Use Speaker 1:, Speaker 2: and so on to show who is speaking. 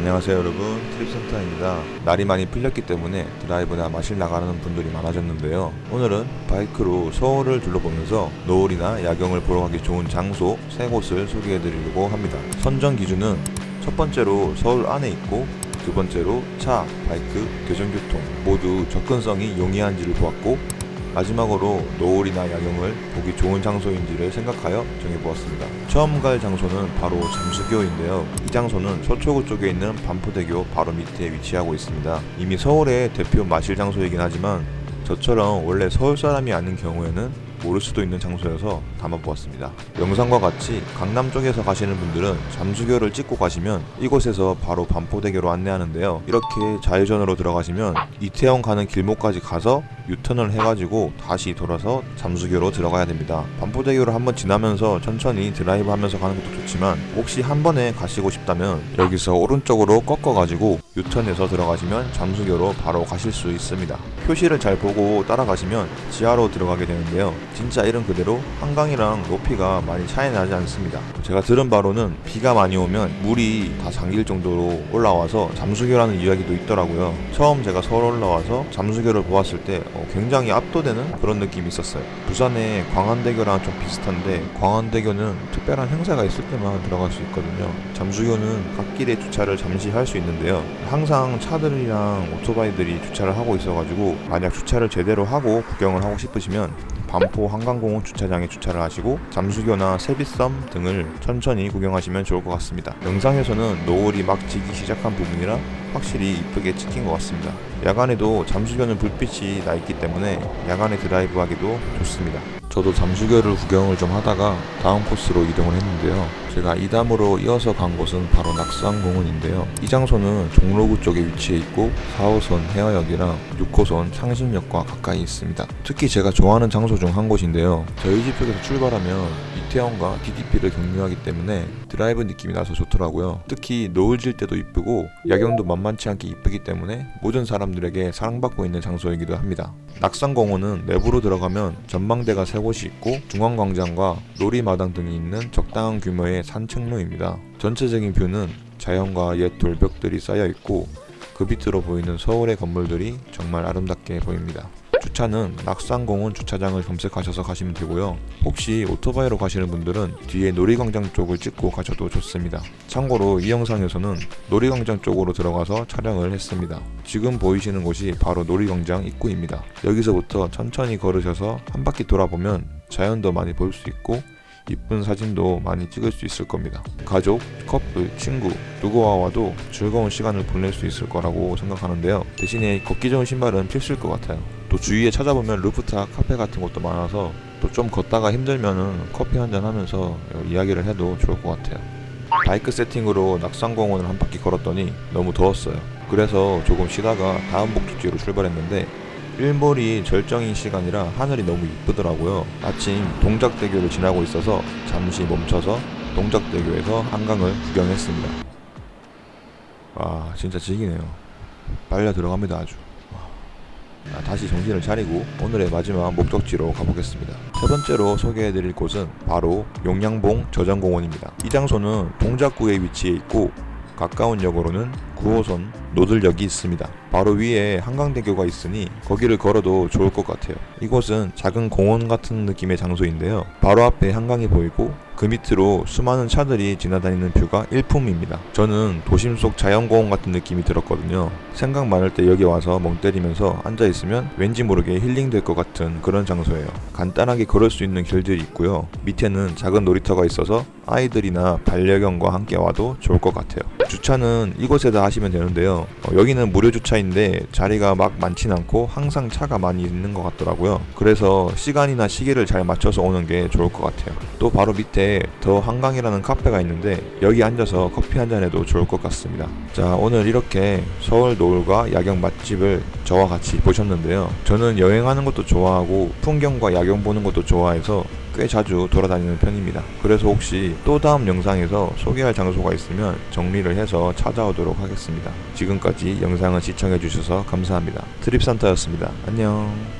Speaker 1: 안녕하세요 여러분. 트립센터입니다. 날이 많이 풀렸기 때문에 드라이브나 마실 나가는 분들이 많아졌는데요. 오늘은 바이크로 서울을 둘러보면서 노을이나 야경을 보러 가기 좋은 장소 세 곳을 소개해 드리려고 합니다. 선정 기준은 첫 번째로 서울 안에 있고 두 번째로 차, 바이크, 대중교통 모두 접근성이 용이한지를 보았고 마지막으로 노을이나 야경을 보기 좋은 장소인지를 생각하여 정해보았습니다. 처음 갈 장소는 바로 잠수교인데요. 이 장소는 서초구 쪽에 있는 반포대교 바로 밑에 위치하고 있습니다. 이미 서울의 대표 마실 장소이긴 하지만 저처럼 원래 서울 사람이 아닌 경우에는 모를 수도 있는 장소여서 담아보았습니다. 영상과 같이 강남 쪽에서 가시는 분들은 잠수교를 찍고 가시면 이곳에서 바로 반포대교로 안내하는데요. 이렇게 좌회전으로 들어가시면 이태원 가는 길목까지 가서 유턴을 해가지고 다시 돌아서 잠수교로 들어가야 됩니다. 반포대교를 한번 지나면서 천천히 드라이브 하면서 가는 것도 좋지만 혹시 한 번에 가시고 싶다면 여기서 오른쪽으로 꺾어가지고 유턴해서 들어가시면 잠수교로 바로 가실 수 있습니다. 표시를 잘 보고 따라가시면 지하로 들어가게 되는데요. 진짜 이름 그대로 한강이랑 높이가 많이 차이 나지 않습니다. 제가 들은 바로는 비가 많이 오면 물이 다 잠길 정도로 올라와서 잠수교라는 이야기도 있더라고요. 처음 제가 서울 올라와서 잠수교를 보았을 때 어, 굉장히 압도되는 그런 느낌이 있었어요. 부산의 광안대교랑 좀 비슷한데 광안대교는 특별한 행사가 있을 때만 들어갈 수 있거든요. 잠수교는 갓길에 주차를 잠시 할 수 있는데요. 항상 차들이랑 오토바이들이 주차를 하고 있어가지고 만약 주차를 제대로 하고 구경을 하고 싶으시면 반포 한강공원 주차장에 주차를 하시고 잠수교나 세비섬 등을 천천히 구경하시면 좋을 것 같습니다. 영상에서는 노을이 막 지기 시작한 부분이라 확실히 이쁘게 찍힌 것 같습니다. 야간에도 잠수교는 불빛이 나 있기 때문에 야간에 드라이브 하기도 좋습니다. 저도 잠수교를 구경을 좀 하다가 다음 코스로 이동을 했는데요. 제가 이 담으로 이어서 간 곳은 바로 낙산공원인데요. 이 장소는 종로구 쪽에 위치해 있고 4호선 혜화역이랑 6호선 창신역과 가까이 있습니다. 특히 제가 좋아하는 장소 중 한 곳인데요. 저희 집 쪽에서 출발하면 이태원과 DDP를 경유하기 때문에 드라이브 느낌이 나서 좋더라고요. 특히 노을 질 때도 이쁘고 야경도 만만치 않게 이쁘기 때문에 모든 사람들에게 사랑받고 있는 장소이기도 합니다. 낙산공원은 내부로 들어가면 전망대가 세 곳이 있고 중앙광장과 놀이마당 등이 있는 적당한 규모의 산책로입니다. 전체적인 뷰는 자연과 옛 돌벽들이 쌓여 있고 그 밑으로 보이는 서울의 건물들이 정말 아름답게 보입니다. 주차는 낙산공원 주차장을 검색하셔서 가시면 되고요. 혹시 오토바이로 가시는 분들은 뒤에 놀이광장 쪽을 찍고 가셔도 좋습니다. 참고로 이 영상에서는 놀이광장 쪽으로 들어가서 촬영을 했습니다. 지금 보이시는 곳이 바로 놀이광장 입구입니다. 여기서부터 천천히 걸으셔서 한 바퀴 돌아보면 자연도 많이 볼 수 있고 이쁜 사진도 많이 찍을 수 있을 겁니다. 가족, 커플, 친구 누구와 와도 즐거운 시간을 보낼 수 있을 거라고 생각하는데요. 대신에 걷기 좋은 신발은 필수일 것 같아요. 또 주위에 찾아보면 루프탑 카페 같은 곳도 많아서 또 좀 걷다가 힘들면은 커피 한잔 하면서 이야기를 해도 좋을 것 같아요. 바이크 세팅으로 낙산공원을 한 바퀴 걸었더니 너무 더웠어요. 그래서 조금 쉬다가 다음 목적지로 출발했는데 일몰이 절정인 시간이라 하늘이 너무 이쁘더라고요. 마침 동작대교를 지나고 있어서 잠시 멈춰서 동작대교에서 한강을 구경했습니다. 와 진짜 지기네요. 빨려 들어갑니다 아주. 아, 다시 정신을 차리고 오늘의 마지막 목적지로 가보겠습니다. 세 번째로 소개해드릴 곳은 바로 용량봉 저장공원입니다. 이 장소는 동작구에 위치해 있고 가까운 역으로는 9호선 노들역이 있습니다. 바로 위에 한강대교가 있으니 거기를 걸어도 좋을 것 같아요. 이곳은 작은 공원 같은 느낌의 장소인데요. 바로 앞에 한강이 보이고 그 밑으로 수많은 차들이 지나다니는 뷰가 일품입니다. 저는 도심 속 자연공원 같은 느낌이 들었거든요. 생각 많을 때 여기 와서 멍 때리면서 앉아있으면 왠지 모르게 힐링될 것 같은 그런 장소예요. 간단하게 걸을 수 있는 길들이 있고요. 밑에는 작은 놀이터가 있어서 아이들이나 반려견과 함께 와도 좋을 것 같아요. 주차는 이곳에다 하시면 되는데요. 어, 여기는 무료 주차인데 자리가 막 많진 않고 항상 차가 많이 있는 것 같더라고요. 그래서 시간이나 시계를 잘 맞춰서 오는 게 좋을 것 같아요. 또 바로 밑에 더 한강이라는 카페가 있는데 여기 앉아서 커피 한 잔해도 좋을 것 같습니다. 자 오늘 이렇게 서울 노을과 야경 맛집을 저와 같이 보셨는데요. 저는 여행하는 것도 좋아하고 풍경과 야경 보는 것도 좋아해서 꽤 자주 돌아다니는 편입니다. 그래서 혹시 또 다음 영상에서 소개할 장소가 있으면 정리를 해서 찾아오도록 하겠습니다. 지금까지 영상을 시청해주셔서 감사합니다. 트립산타였습니다. 안녕.